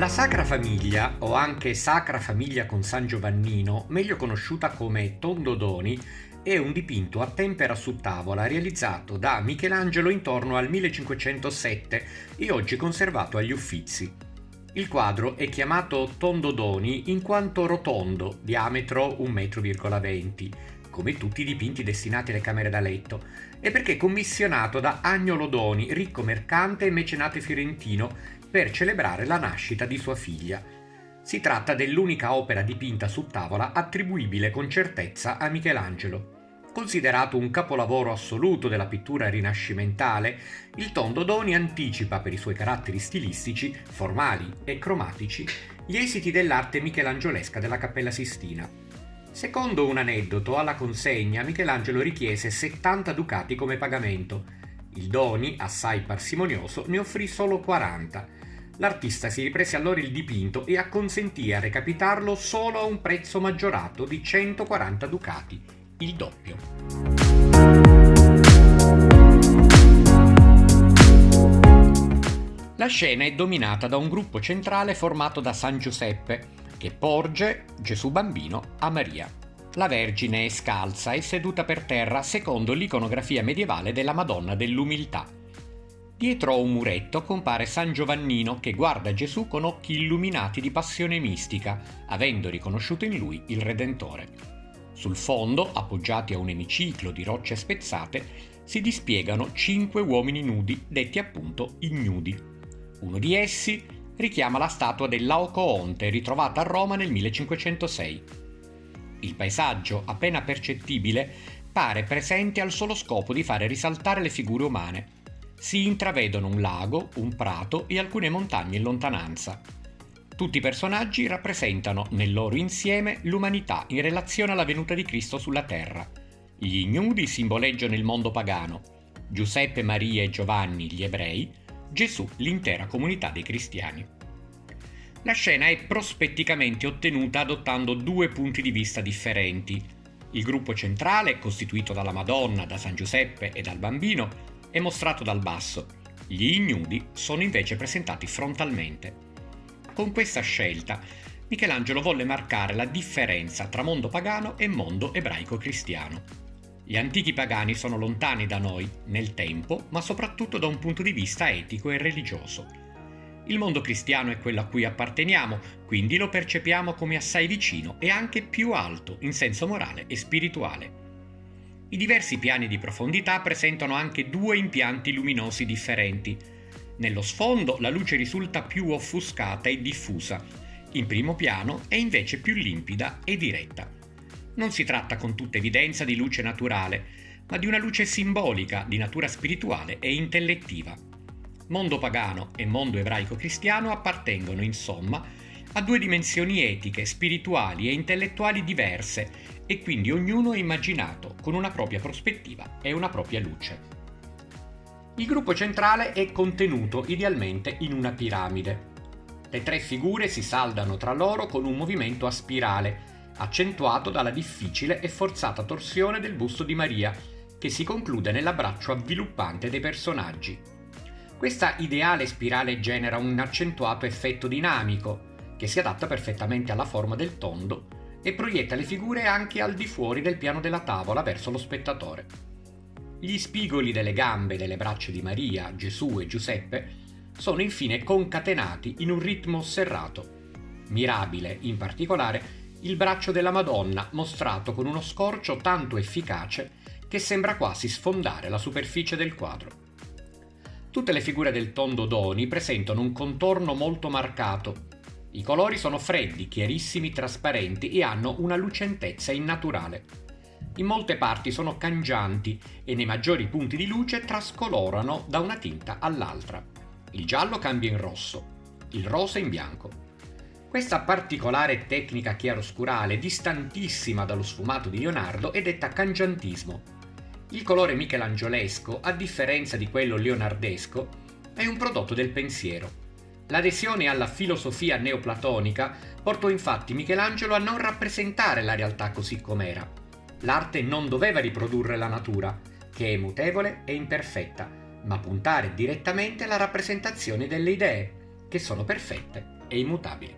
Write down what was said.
La Sacra Famiglia, o anche Sacra Famiglia con San Giovannino, meglio conosciuta come Tondodoni, è un dipinto a tempera su tavola realizzato da Michelangelo intorno al 1507 e oggi conservato agli Uffizi. Il quadro è chiamato Tondodoni in quanto rotondo, diametro 1,20 m, come tutti i dipinti destinati alle camere da letto, e perché commissionato da Agnolo Doni, ricco mercante e mecenate fiorentino, per celebrare la nascita di sua figlia. Si tratta dell'unica opera dipinta su tavola attribuibile con certezza a Michelangelo. Considerato un capolavoro assoluto della pittura rinascimentale, il Tondo Doni anticipa per i suoi caratteri stilistici, formali e cromatici gli esiti dell'arte michelangiolesca della Cappella Sistina. Secondo un aneddoto, alla consegna Michelangelo richiese 70 ducati come pagamento. Il Doni, assai parsimonioso, ne offrì solo 40. L'artista si riprese allora il dipinto e acconsentì a recapitarlo solo a un prezzo maggiorato di 140 ducati, il doppio. La scena è dominata da un gruppo centrale formato da San Giuseppe, che porge Gesù bambino a Maria. La Vergine è scalza e seduta per terra secondo l'iconografia medievale della Madonna dell'Umiltà. Dietro a un muretto compare San Giovannino che guarda Gesù con occhi illuminati di passione mistica, avendo riconosciuto in lui il Redentore. Sul fondo, appoggiati a un emiciclo di rocce spezzate, si dispiegano cinque uomini nudi, detti appunto ignudi. Uno di essi richiama la statua del Laocoonte ritrovata a Roma nel 1506. Il paesaggio, appena percettibile, pare presente al solo scopo di fare risaltare le figure umane. Si intravedono un lago, un prato e alcune montagne in lontananza. Tutti i personaggi rappresentano nel loro insieme l'umanità in relazione alla venuta di Cristo sulla terra. Gli ignudi simboleggiano il mondo pagano, Giuseppe, Maria e Giovanni gli ebrei, Gesù l'intera comunità dei cristiani. La scena è prospetticamente ottenuta adottando due punti di vista differenti. Il gruppo centrale, costituito dalla Madonna, da San Giuseppe e dal bambino, è mostrato dal basso. Gli ignudi sono invece presentati frontalmente. Con questa scelta, Michelangelo volle marcare la differenza tra mondo pagano e mondo ebraico-cristiano. Gli antichi pagani sono lontani da noi, nel tempo, ma soprattutto da un punto di vista etico e religioso. Il mondo cristiano è quello a cui apparteniamo, quindi lo percepiamo come assai vicino e anche più alto in senso morale e spirituale. I diversi piani di profondità presentano anche due impianti luminosi differenti. Nello sfondo la luce risulta più offuscata e diffusa, in primo piano è invece più limpida e diretta. Non si tratta con tutta evidenza di luce naturale, ma di una luce simbolica di natura spirituale e intellettiva. Mondo pagano e mondo ebraico-cristiano appartengono, insomma, a due dimensioni etiche, spirituali e intellettuali diverse e quindi ognuno è immaginato con una propria prospettiva e una propria luce. Il gruppo centrale è contenuto idealmente in una piramide. Le tre figure si saldano tra loro con un movimento a spirale, accentuato dalla difficile e forzata torsione del busto di Maria, che si conclude nell'abbraccio avviluppante dei personaggi. Questa ideale spirale genera un accentuato effetto dinamico, che si adatta perfettamente alla forma del tondo e proietta le figure anche al di fuori del piano della tavola verso lo spettatore. Gli spigoli delle gambe e delle braccia di Maria, Gesù e Giuseppe sono infine concatenati in un ritmo serrato. Mirabile, in particolare, il braccio della Madonna mostrato con uno scorcio tanto efficace che sembra quasi sfondare la superficie del quadro. Tutte le figure del tondo Doni presentano un contorno molto marcato. I colori sono freddi, chiarissimi, trasparenti e hanno una lucentezza innaturale. In molte parti sono cangianti e nei maggiori punti di luce trascolorano da una tinta all'altra. Il giallo cambia in rosso, il rosa in bianco. Questa particolare tecnica chiaroscurale, distantissima dallo sfumato di Leonardo, è detta cangiantismo. Il colore michelangiolesco, a differenza di quello leonardesco, è un prodotto del pensiero. L'adesione alla filosofia neoplatonica portò infatti Michelangelo a non rappresentare la realtà così com'era. L'arte non doveva riprodurre la natura, che è mutevole e imperfetta, ma puntare direttamente alla rappresentazione delle idee, che sono perfette e immutabili.